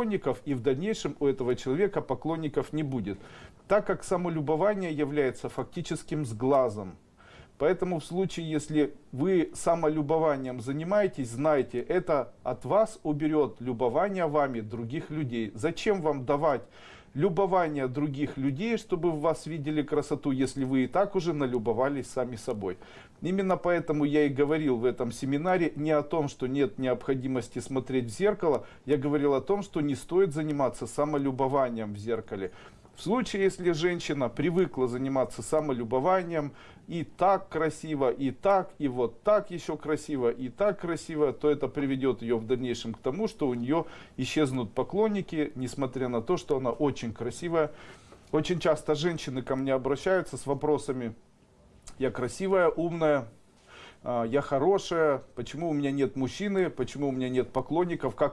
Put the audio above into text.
поклонников, и в дальнейшем у этого человека поклонников не будет. Так как самолюбование является фактическим сглазом. Поэтому в случае, если вы самолюбованием занимаетесь, знайте, это от вас уберет любование вами других людей. Зачем вам давать любование других людей, чтобы в вас видели красоту, если вы и так уже налюбовались сами собой. Именно поэтому я и говорил в этом семинаре не о том, что нет необходимости смотреть в зеркало, я говорил о том, что не стоит заниматься самолюбованием в зеркале. В случае, если женщина привыкла заниматься самолюбованием, и так красиво, и так, и вот так еще красиво, и так красиво, то это приведет ее в дальнейшем к тому, что у нее исчезнут поклонники, несмотря на то, что она очень красивая. Очень часто женщины ко мне обращаются с вопросами, я красивая, умная, а, я хорошая, почему у меня нет мужчины, почему у меня нет поклонников, как